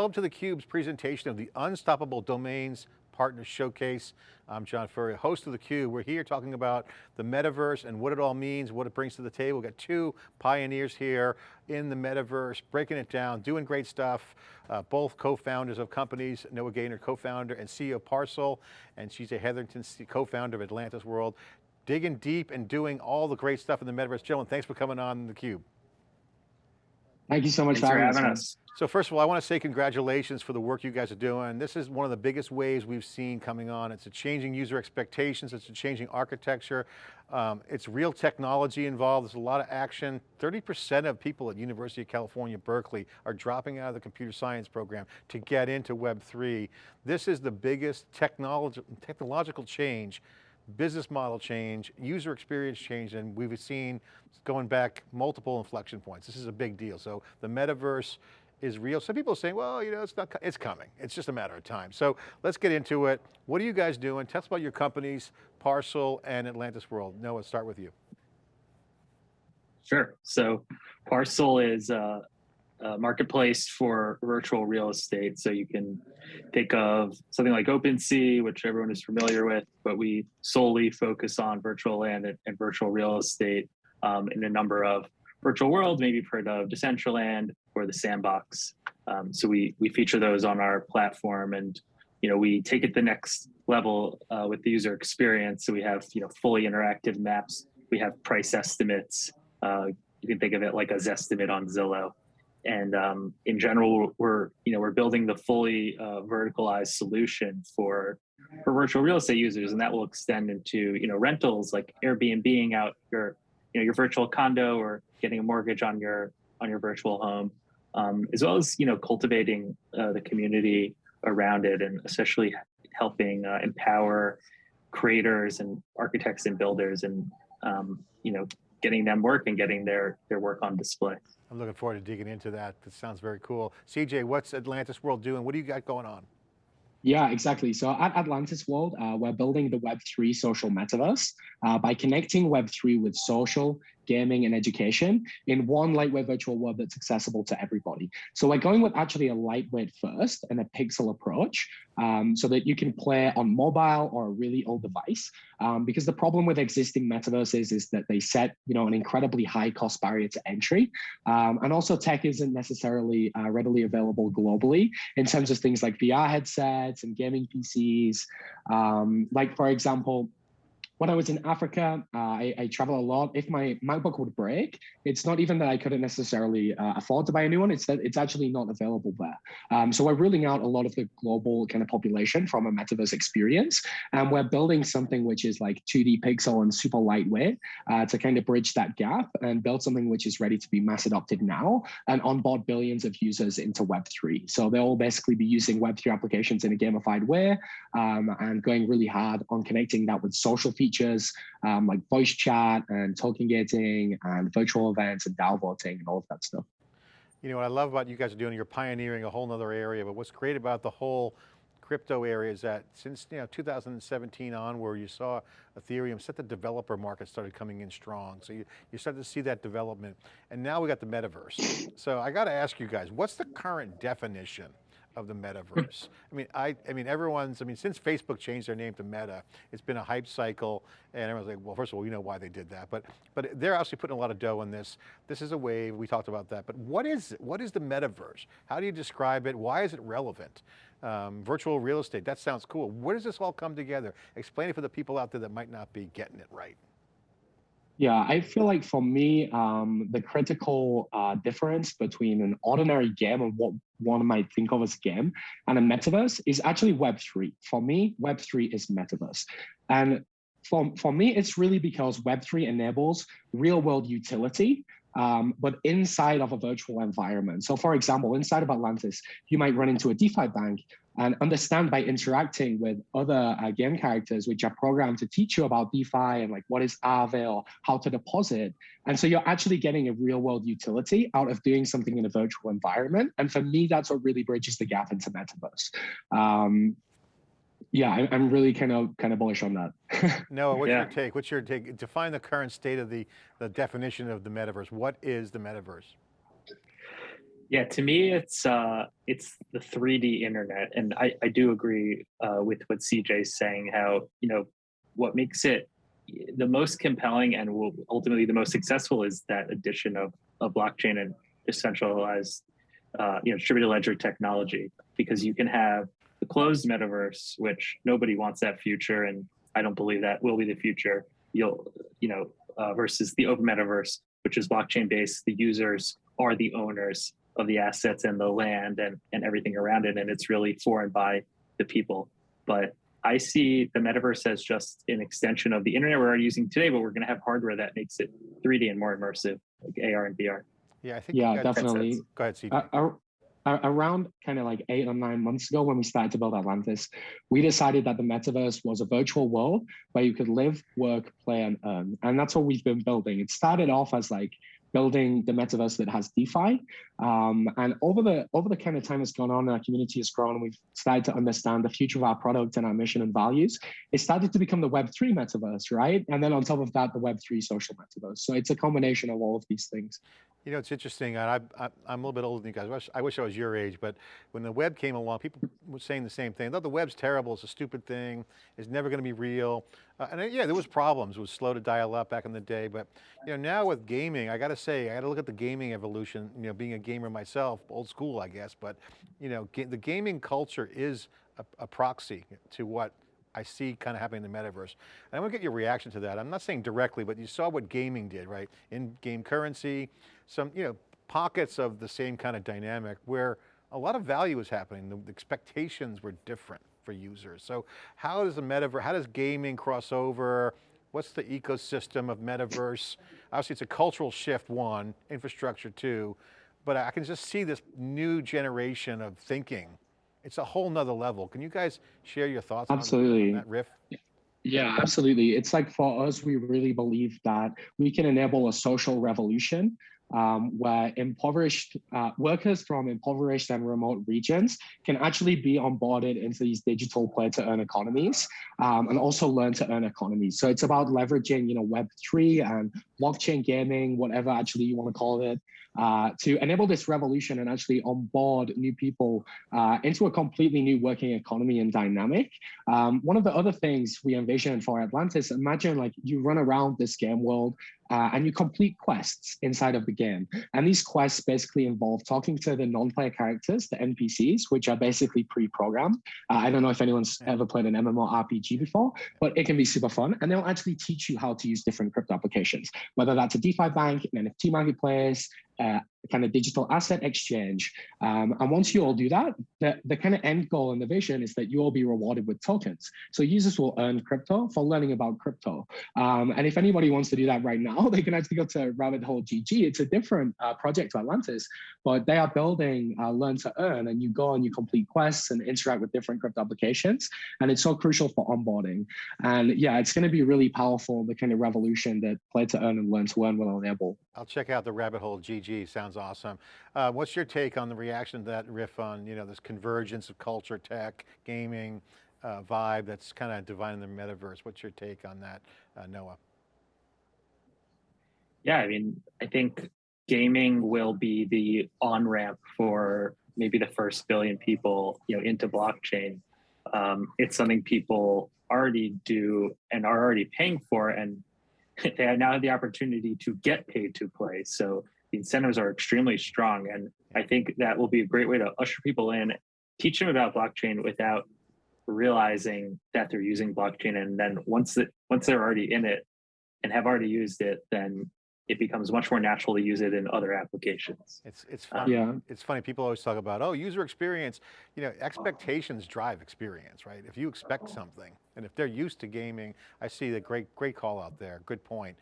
welcome to theCUBE's presentation of the Unstoppable Domains Partner Showcase. I'm John Furrier, host of theCUBE. We're here talking about the metaverse and what it all means, what it brings to the table. We've got two pioneers here in the metaverse, breaking it down, doing great stuff. Uh, both co-founders of companies, Noah Gaynor, co-founder and CEO of Parcel, and CJ Hetherington, co-founder of Atlantis World. Digging deep and doing all the great stuff in the metaverse. Gentlemen, thanks for coming on theCUBE. Thank you so much for having, having us. So first of all, I want to say congratulations for the work you guys are doing. This is one of the biggest waves we've seen coming on. It's a changing user expectations, it's a changing architecture. Um, it's real technology involved, there's a lot of action. 30% of people at University of California, Berkeley are dropping out of the computer science program to get into Web3. This is the biggest technology, technological change business model change, user experience change, and we've seen going back multiple inflection points. This is a big deal. So the metaverse is real. Some people are saying, well, you know, it's not, it's coming. It's just a matter of time. So let's get into it. What are you guys doing? Tell us about your companies, Parcel and Atlantis World. Noah, start with you. Sure. So Parcel is uh, uh, marketplace for virtual real estate. So you can think of something like OpenSea, which everyone is familiar with, but we solely focus on virtual land and, and virtual real estate um, in a number of virtual worlds, maybe you've heard of Decentraland or the Sandbox. Um, so we we feature those on our platform, and you know we take it the next level uh, with the user experience. So we have you know fully interactive maps. We have price estimates. Uh, you can think of it like a Zestimate on Zillow and um, in general, we're you know we're building the fully uh, verticalized solution for for virtual real estate users, and that will extend into you know rentals like Airbnb out your you know your virtual condo or getting a mortgage on your on your virtual home, um, as well as you know cultivating uh, the community around it, and especially helping uh, empower creators and architects and builders, and um, you know getting them work and getting their their work on display. I'm looking forward to digging into that. That sounds very cool. CJ, what's Atlantis World doing? What do you got going on? Yeah, exactly. So at Atlantis World, uh, we're building the Web3 social metaverse uh, by connecting Web3 with social, gaming, and education in one lightweight virtual world that's accessible to everybody. So we're going with actually a lightweight first and a pixel approach um, so that you can play on mobile or a really old device. Um, because the problem with existing metaverses is that they set you know, an incredibly high cost barrier to entry. Um, and also tech isn't necessarily uh, readily available globally in terms of things like VR headsets and gaming PCs. Um, like for example, when I was in Africa, uh, I, I, travel a lot. If my MacBook would break, it's not even that I couldn't necessarily uh, afford to buy a new one. It's that it's actually not available there. Um, so we're ruling out a lot of the global kind of population from a metaverse experience, and we're building something which is like 2D pixel and super lightweight uh, to kind of bridge that gap and build something which is ready to be mass adopted now and onboard billions of users into Web3. So they'll basically be using Web3 applications in a gamified way um, and going really hard on connecting that with social features features um, like voice chat and token gating and virtual events and DAO voting and all of that stuff. You know, what I love about you guys are doing, you're pioneering a whole nother area, but what's great about the whole crypto area is that since you know 2017 on where you saw Ethereum set the developer market started coming in strong. So you, you started to see that development and now we got the metaverse. So I got to ask you guys, what's the current definition of the metaverse. I mean, I, I mean, everyone's, I mean, since Facebook changed their name to Meta, it's been a hype cycle and everyone's like, well, first of all, you know why they did that, but, but they're actually putting a lot of dough in this. This is a wave, we talked about that, but what is? What is the metaverse? How do you describe it? Why is it relevant? Um, virtual real estate, that sounds cool. Where does this all come together? Explain it for the people out there that might not be getting it right. Yeah, I feel like for me, um, the critical uh, difference between an ordinary game and what one might think of as game and a metaverse is actually Web3. For me, Web3 is metaverse. And for, for me, it's really because Web3 enables real world utility um, but inside of a virtual environment. So for example, inside of Atlantis, you might run into a DeFi bank and understand by interacting with other uh, game characters, which are programmed to teach you about DeFi and like what is Aave or how to deposit. And so you're actually getting a real world utility out of doing something in a virtual environment. And for me, that's what really bridges the gap into metaverse. Um, yeah, I, am really kind of kind of bullish on that. Noah, what's yeah. your take? What's your take? Define the current state of the the definition of the metaverse. What is the metaverse? Yeah, to me, it's uh, it's the 3D internet, and I, I do agree uh, with what CJ's saying. How you know what makes it the most compelling and will ultimately the most successful is that addition of, of blockchain and decentralized, uh, you know, distributed ledger technology, because you can have the closed metaverse, which nobody wants that future, and I don't believe that will be the future. You'll, you know, uh, versus the open metaverse, which is blockchain based. The users are the owners of the assets and the land and, and everything around it. And it's really for and by the people. But I see the metaverse as just an extension of the internet we're already using today, but we're going to have hardware that makes it 3D and more immersive, like AR and VR. Yeah, I think. Yeah, guys- definitely. Go ahead, CJ. Uh, ar- ar- around kind of like eight or nine months ago when we started to build Atlantis, we decided that the metaverse was a virtual world where you could live, work, play, and earn. And that's what we've been building. It started off as like building the metaverse that has DeFi. Um, and over the over the kind of time that's gone on, our community has grown. We've started to understand the future of our product and our mission and values. It started to become the Web3 metaverse, right? And then on top of that, the Web3 social metaverse. So it's a combination of all of these things. You know, it's interesting, I, I'm a little bit older than you guys. I wish, I wish I was your age, but when the web came along, people were saying the same thing. Thought the web's terrible, it's a stupid thing, it's never going to be real. Uh, and uh, yeah, there was problems, it was slow to dial up back in the day, but you know, now with gaming, I got to say, I got to look at the gaming evolution, you know, being a gamer myself, old school, I guess, but you know, the gaming culture is a, a proxy to what I see kind of happening in the metaverse. And I want to get your reaction to that. I'm not saying directly, but you saw what gaming did, right? In-game currency, some, you know, pockets of the same kind of dynamic where a lot of value is happening. The, the expectations were different for users. So how does the metaverse, how does gaming cross over? What's the ecosystem of metaverse? Obviously it's a cultural shift, one, infrastructure two, but I can just see this new generation of thinking it's a whole nother level. Can you guys share your thoughts on- Absolutely. on that riff? Yeah, absolutely. It's like for us, we really believe that we can enable a social revolution um, where impoverished uh, workers from impoverished and remote regions can actually be onboarded into these digital play to earn economies um, and also learn to earn economies. So it's about leveraging, you know, Web3 and blockchain gaming, whatever actually you want to call it, uh, to enable this revolution and actually onboard new people uh, into a completely new working economy and dynamic. Um, one of the other things we envision for Atlantis, imagine like you run around this game world uh, and you complete quests inside of the game. And these quests basically involve talking to the non-player characters, the NPCs, which are basically pre-programmed. Uh, I don't know if anyone's ever played an MMORPG before, but it can be super fun. And they'll actually teach you how to use different crypto applications, whether that's a DeFi bank, an NFT marketplace, uh, kind of digital asset exchange. Um, and once you all do that, the, the kind of end goal and the vision is that you all be rewarded with tokens. So users will earn crypto for learning about crypto. Um, and if anybody wants to do that right now, they can actually go to Rabbit Hole GG. It's a different uh, project to Atlantis, but they are building uh, Learn to Earn, and you go and you complete quests and interact with different crypto applications. And it's so crucial for onboarding. And yeah, it's going to be really powerful, the kind of revolution that Play to Earn and Learn to Earn will enable. I'll check out the rabbit hole GG, sounds awesome. Uh, what's your take on the reaction to that riff on, you know, this convergence of culture, tech, gaming, uh, vibe that's kind of defining the metaverse? What's your take on that, uh, Noah? Yeah, I mean, I think gaming will be the on ramp for maybe the first billion people, you know, into blockchain. Um, it's something people already do and are already paying for, and they now have the opportunity to get paid to play. So the incentives are extremely strong, and I think that will be a great way to usher people in, teach them about blockchain without realizing that they're using blockchain, and then once it once they're already in it and have already used it, then it becomes much more natural to use it in other applications. It's, it's Uh, funny. Yeah. It's funny, people always talk about, oh, user experience. You know, expectations drive experience, right? If you expect something, and if they're used to gaming, I see the great, great call out there, good point.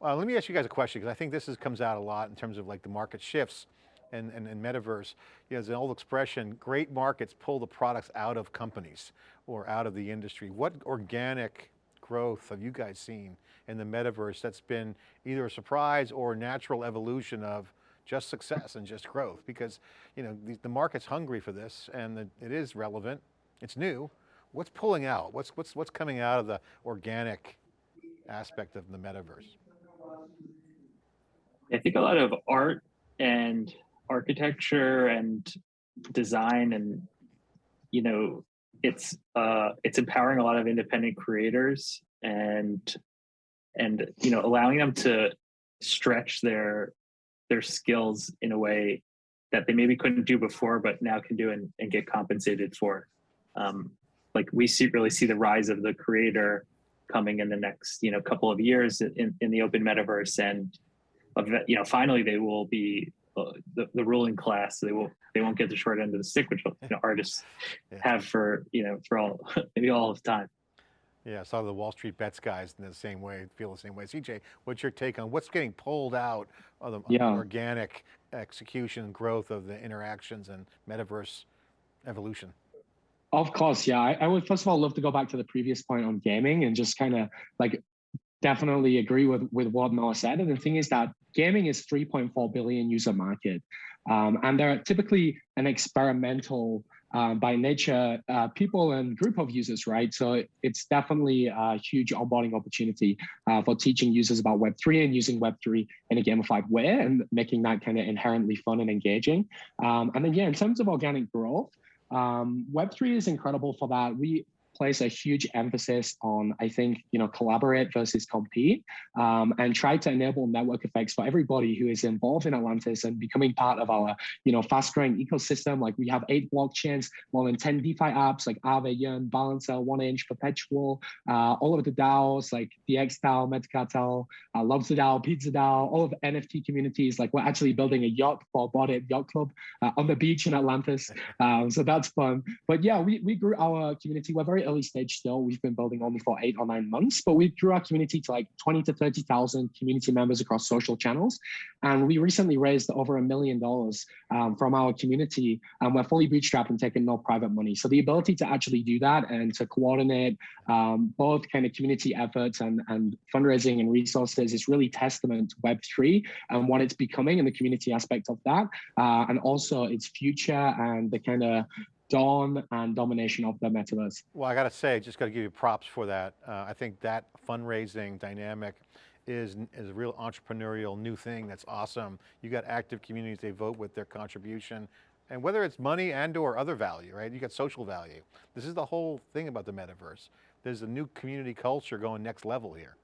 Uh, let me ask you guys a question, because I think this is, comes out a lot in terms of like the market shifts and, and, and metaverse. You know, there's an old expression, great markets pull the products out of companies or out of the industry. What organic growth have you guys seen in the metaverse that's been either a surprise or natural evolution of just success and just growth? Because you know the, the market's hungry for this and the, it is relevant, it's new. What's pulling out? What's, what's, what's coming out of the organic aspect of the metaverse? I think a lot of art and architecture and design and you know it's uh it's empowering a lot of independent creators and and you know allowing them to stretch their their skills in a way that they maybe couldn't do before but now can do and, and get compensated for. Um like we see really see the rise of the creator coming in the next you know couple of years in, in the open metaverse and you know finally they will be uh, the, the ruling class they will they won't get the short end of the stick which you know artists Yeah. have for you know for all maybe all of time Yeah, I saw the Wall Street bets guys in the same way, feel the same way. CJ, what's your take on what's getting pulled out of the, of the Yeah. organic execution growth of the interactions and metaverse evolution? Of course, yeah. I, I would first of all love to go back to the previous point on gaming and just kind of like definitely agree with with what Noah said. And the thing is that gaming is 3.4 billion user market, um, and they're typically an experimental. Um, by nature, uh, people and group of users, right? So it's definitely a huge onboarding opportunity uh, for teaching users about Web3 and using Web3 in a gamified way and making that kind of inherently fun and engaging. Um, and then, yeah, in terms of organic growth, um, Web3 is incredible for that. We place a huge emphasis on, I think, you know, collaborate versus compete, um, and try to enable network effects for everybody who is involved in Atlantis and becoming part of our, you know, fast-growing ecosystem. Like we have eight blockchains, more than 10 DeFi apps like Aave, Yearn, Balancer, One Inch, Perpetual, uh, all of the DAOs like the X DAO, Metacartel, uh, Lobster DAO, Pizza DAO, all of the NFT communities. Like we're actually building a yacht for Bored Ape Yacht Club uh, on the beach in Atlantis. Um, so that's fun. But yeah, we, we grew our community. We're very early stage still. We've been building only for eight or nine months, but we grew our community to like 20 to 30,000 community members across social channels. And we recently raised over a million dollars um, from our community and we're fully bootstrapped and taking no private money. So the ability to actually do that and to coordinate um, both kind of community efforts and, and fundraising and resources is really testament to Web3 and what it's becoming and the community aspect of that. Uh, and also its future and the kind of dawn and domination of the metaverse. Well, I got to say, just got to give you props for that. Uh, I think that fundraising dynamic is, is a real entrepreneurial new thing that's awesome. You got active communities, they vote with their contribution. And whether it's money and or other value, right? You got social value. This is the whole thing about the metaverse. There's a new community culture going next level here.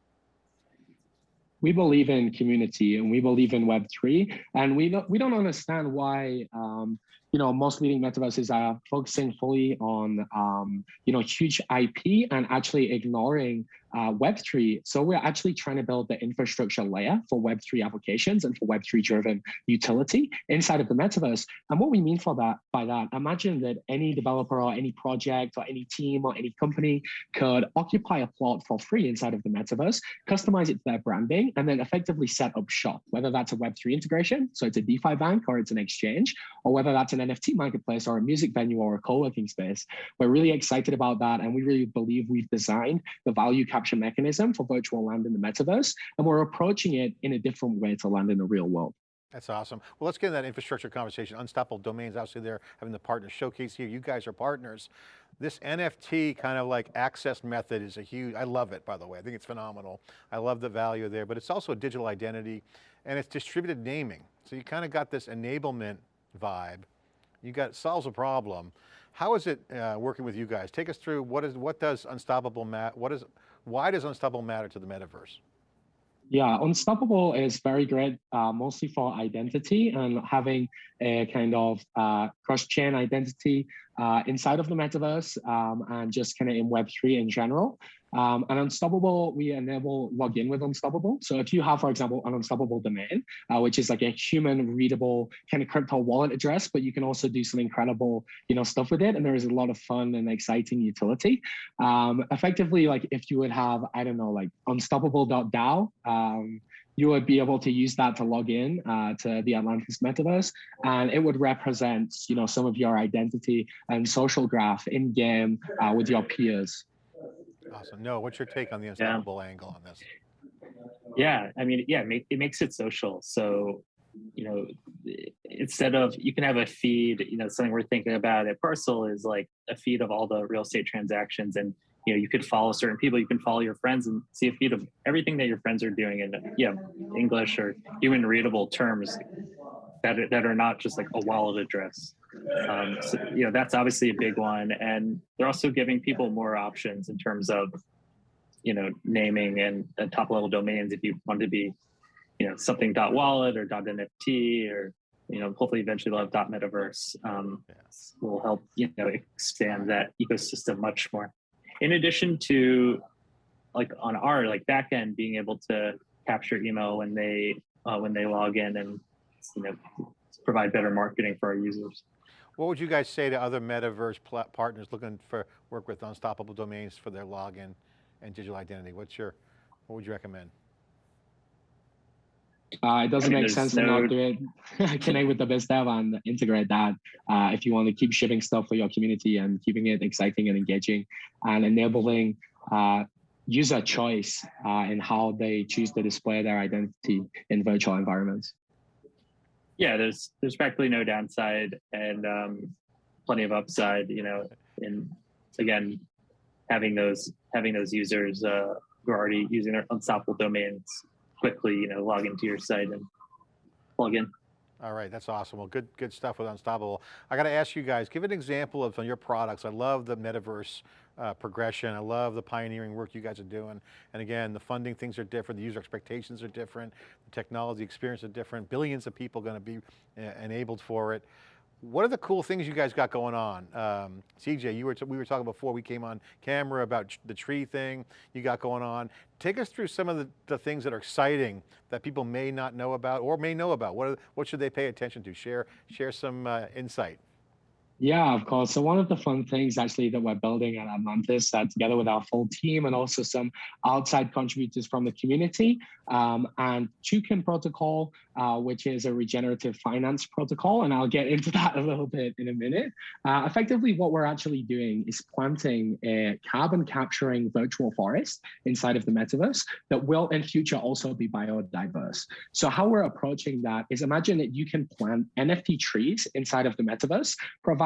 we believe in community and we believe in Web3, and we don't we don't understand why um, you know most leading metaverses are focusing fully on um, you know huge IP and actually ignoring uh, Web3. So we're actually trying to build the infrastructure layer for Web3 applications and for Web3 driven utility inside of the metaverse. And what we mean for that by that, imagine that any developer or any project or any team or any company could occupy a plot for free inside of the metaverse, customize it to their branding, and then effectively set up shop, whether that's a Web3 integration, so it's a DeFi bank or it's an exchange, or whether that's an NFT marketplace or a music venue or a co-working space. We're really excited about that. And we really believe we've designed the value mechanism for virtual land in the metaverse. And we're approaching it in a different way to land in the real world. That's awesome. Well, let's get into that infrastructure conversation. Unstoppable Domains, obviously they're having the partner showcase here. You guys are partners. This NFT kind of like access method is a huge, I love it by the way. I think it's phenomenal. I love the value there, but it's also a digital identity and it's distributed naming. So you kind of got this enablement vibe. You got, solves a problem. How is it uh, working with you guys? Take us through what is, what does Unstoppable, ma what is, why does Unstoppable matter to the metaverse? Yeah, Unstoppable is very great, uh, mostly for identity and having a kind of uh, cross-chain identity uh, inside of the metaverse um, and just kind of in Web3 in general. Um, and Unstoppable, we enable login with Unstoppable. So if you have, for example, an Unstoppable domain, uh, which is like a human readable kind of crypto wallet address, but you can also do some incredible, you know, stuff with it. And there is a lot of fun and exciting utility. Um, effectively, like if you would have, I don't know, like unstoppable.dao, um, you would be able to use that to log in uh, to the Atlantis metaverse, and it would represent, you know, some of your identity and social graph in game uh, with your peers. Awesome. Noah, what's your take on the Unstoppable yeah. angle on this? Yeah, I mean, yeah, it makes it social. So, you know, instead of you can have a feed, you know, something we're thinking about at Parcel is like a feed of all the real estate transactions and you know you could follow certain people you can follow your friends and see a feed of everything that your friends are doing in yeah english or human readable terms that are, that are not just like a wallet address. Um, so, you know, that's obviously a big one, and they're also giving people more options in terms of, you know, naming and, and top level domains if you want to be, you know, something dot .wallet or dot .nft or you know, hopefully eventually they'll have dot .metaverse. Um, will help you know expand that ecosystem much more. In addition to like on our like backend being able to capture email when they uh, when they log in and you know provide better marketing for our users. What would you guys say to other metaverse partners looking for work with unstoppable domains for their login and digital identity? What's your, what would you recommend? Uh, it doesn't mean, make there's sense to not do it. Connect with the best dev and integrate that uh, if you want to keep shipping stuff for your community and keeping it exciting and engaging and enabling uh, user choice uh, in how they choose to display their identity in virtual environments. Yeah, there's there's practically no downside and um, plenty of upside. You know, in again having those having those users uh, who are already using their unstoppable domains quickly, you know, log into your site and plug in. All right, that's awesome. Well, good, good stuff with Unstoppable. I got to ask you guys, give an example of your products. I love the metaverse uh, progression. I love the pioneering work you guys are doing. And again, the funding things are different. The user expectations are different. The technology experience are different. Billions of people going to be uh, enabled for it. What are the cool things you guys got going on? Um, CJ, you were we were talking before we came on camera about the tree thing you got going on. Take us through some of the, the things that are exciting that people may not know about or may know about. What, are, what should they pay attention to? Share, share some uh, insight. Yeah, of course. So one of the fun things actually that we're building at Atlantis, uh, together with our full team and also some outside contributors from the community, um, and Toucan protocol, uh, which is a regenerative finance protocol, and I'll get into that a little bit in a minute. Uh, effectively, what we're actually doing is planting a carbon capturing virtual forest inside of the metaverse that will in future also be biodiverse. So how we're approaching that is imagine that you can plant NFT trees inside of the metaverse,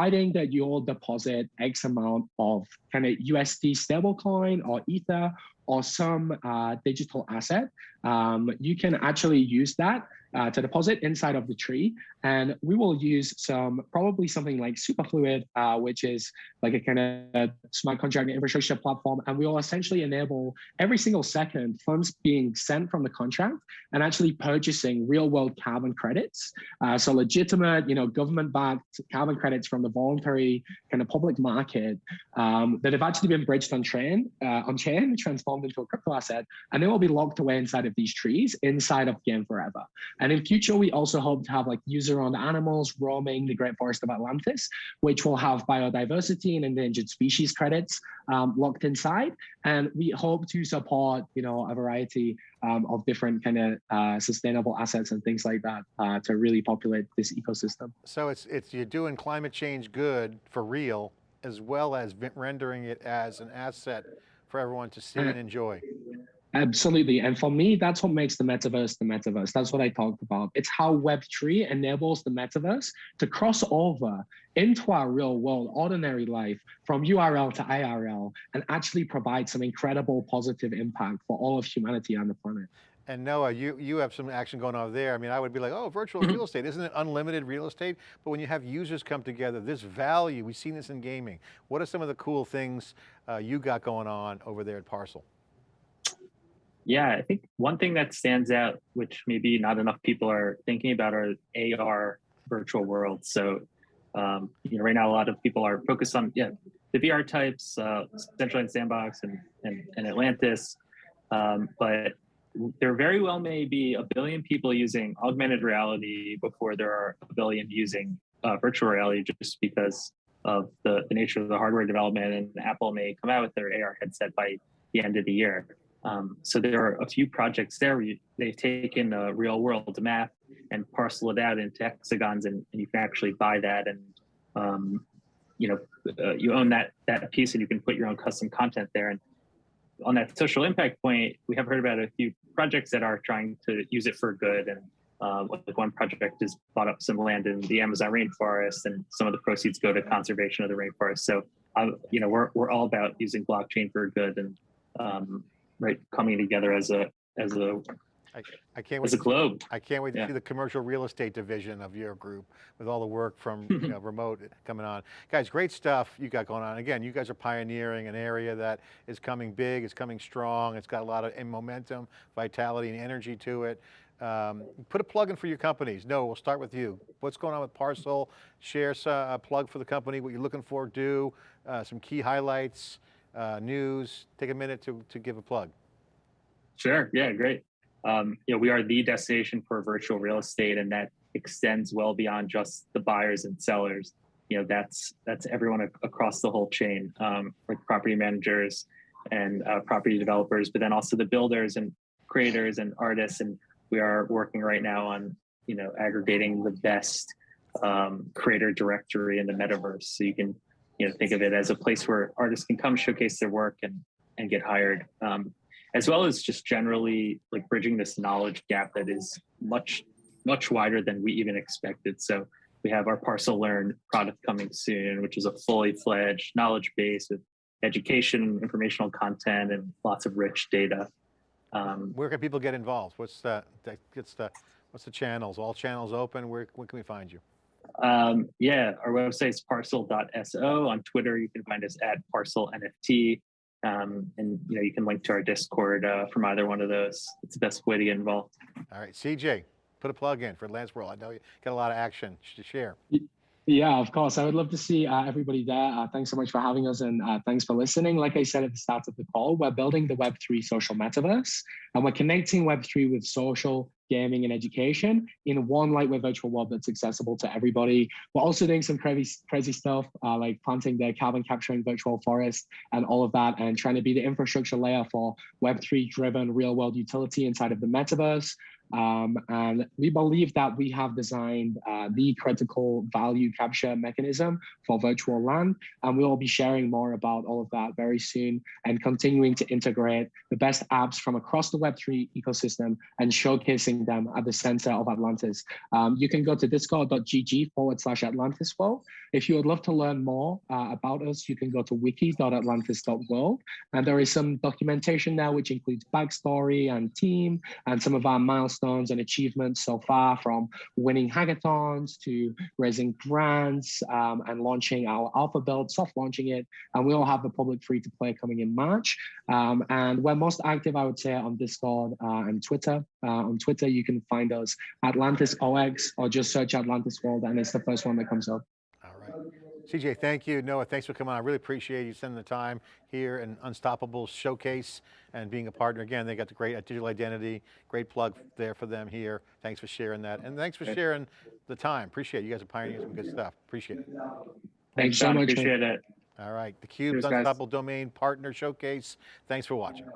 providing that you'll deposit X amount of kind of USD stablecoin or Ether or some uh, digital asset, um, you can actually use that uh, to deposit inside of the tree. And we will use some, probably something like Superfluid, uh, which is like a kind of smart contract infrastructure platform. And we will essentially enable every single second funds being sent from the contract and actually purchasing real world carbon credits. Uh, so legitimate, you know, government backed carbon credits from the voluntary kind of public market um, that have actually been bridged on chain, uh, on chain, transformed into a crypto asset, and they will be locked away inside of these trees inside of Game Forever. And in future, we also hope to have like user-owned animals roaming the Great Forest of Atlantis, which will have biodiversity and endangered species credits um, locked inside. And we hope to support, you know, a variety um, of different kind of uh, sustainable assets and things like that uh, to really populate this ecosystem. So it's, it's you're doing climate change good for real, as well as rendering it as an asset for everyone to see and enjoy. Absolutely. And for me, that's what makes the metaverse the metaverse. That's what I talked about. It's how Web3 enables the metaverse to cross over into our real world, ordinary life from URL to IRL and actually provide some incredible positive impact for all of humanity on the planet. And Noah, you, you have some action going on there. I mean, I would be like, oh, virtual real estate, isn't it unlimited real estate? But when you have users come together, this value, we've seen this in gaming. What are some of the cool things uh, you got going on over there at Parcel? Yeah, I think one thing that stands out, which maybe not enough people are thinking about, are AR virtual worlds. So, um, you know, right now a lot of people are focused on yeah the VR types, uh, Central Sandbox and, and and Atlantis, um, but there very well may be a billion people using augmented reality before there are a billion using uh, virtual reality, just because of the, the nature of the hardware development. And Apple may come out with their AR headset by the end of the year. Um, so there are a few projects there they've taken a real world map and parcel it out into hexagons, and, and you can actually buy that, and um, you know uh, you own that that piece, and you can put your own custom content there. And on that social impact point, we have heard about a few projects that are trying to use it for good, and um, like one project has bought up some land in the Amazon rainforest, and some of the proceeds go to conservation of the rainforest. So, um, you know, we're we're all about using blockchain for good and um, right coming together as a as a I can't wait. as a globe. I can't wait to Yeah. see the commercial real estate division of your group with all the work from you know, remote coming on. Guys, great stuff you got going on. Again, you guys are pioneering an area that is coming big, it's coming strong, it's got a lot of momentum, vitality and energy to it. Um, put a plug in for your companies. Noah, we'll start with you. What's going on with Parcel? Share uh, a plug for the company, what you're looking for, do, uh, some key highlights, uh, news. Take a minute to, to give a plug. Sure. Yeah, great. Um, you know, we are the destination for virtual real estate, and that extends well beyond just the buyers and sellers. You know, that's that's everyone ac- across the whole chain, um, like property managers and uh, property developers, but then also the builders and creators and artists. And we are working right now on you know aggregating the best um, creator directory in the metaverse, so you can you know think of it as a place where artists can come showcase their work and and get hired. Um, as well as just generally like bridging this knowledge gap that is much much wider than we even expected so we have our parcel learn product coming soon which is a fully fledged knowledge base with education informational content and lots of rich data um, Where can people get involved? What's the, gets the, what's the channels? All channels open? Where, where can we find you? Um, yeah our website is parcel.so on twitter you can find us at parcel nft um, and you know you can link to our discord uh, from either one of those it's the best way to get involved All right, CJ, put a plug in for Lance World. I know you got a lot of action to share. Yeah, of course. I would love to see uh, everybody there. Uh, thanks so much for having us and uh, thanks for listening. Like I said at the start of the call, we're building the Web3 social metaverse and we're connecting Web3 with social, gaming, and education in one lightweight virtual world that's accessible to everybody. We're also doing some crazy, crazy stuff uh, like planting the carbon capturing virtual forest and all of that and trying to be the infrastructure layer for Web3 driven real world utility inside of the metaverse. Um, and we believe that we have designed uh, the critical value capture mechanism for virtual land. And we will be sharing more about all of that very soon and continuing to integrate the best apps from across the Web3 ecosystem and showcasing them at the center of Atlantis. Um, you can go to discord.gg forward slash Atlantis World. If you would love to learn more uh, about us, you can go to wiki.atlantis.world. And there is some documentation there, which includes backstory and team and some of our milestones and achievements so far from winning hackathons to raising grants um, and launching our alpha build, soft launching it. And we all have the public free to play coming in March. Um, and we're most active, I would say, on Discord uh, and Twitter. Uh, on Twitter, you can find us Atlantis OX or just search Atlantis World and it's the first one that comes up. All right. CJ, thank you. Noah, thanks for coming on. I really appreciate you spending the time here and Unstoppable Showcase and being a partner. Again, they got the great uh, digital identity, great plug there for them here. Thanks for sharing that. And thanks for sharing the time. Appreciate it. You guys are pioneering some good stuff. Appreciate it. Thanks so much. appreciate it All right, theCUBE's Cheers, guys. Unstoppable Domain Partner Showcase. Thanks for watching.